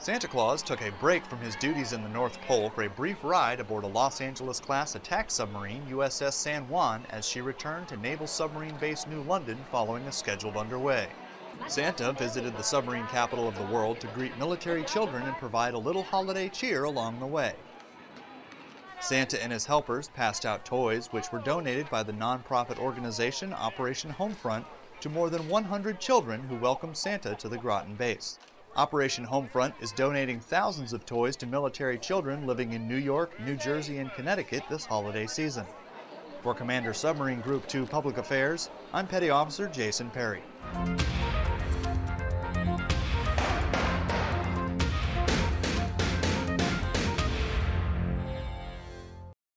Santa Claus took a break from his duties in the North Pole for a brief ride aboard a Los Angeles-class attack submarine USS San Juan as she returned to Naval Submarine Base New London following a scheduled underway. Santa visited the submarine capital of the world to greet military children and provide a little holiday cheer along the way. Santa and his helpers passed out toys which were donated by the nonprofit organization Operation Homefront to more than 100 children who welcomed Santa to the Groton base. Operation Homefront is donating thousands of toys to military children living in New York, New Jersey, and Connecticut this holiday season. For Commander Submarine Group 2 Public Affairs, I'm Petty Officer Jason Perry.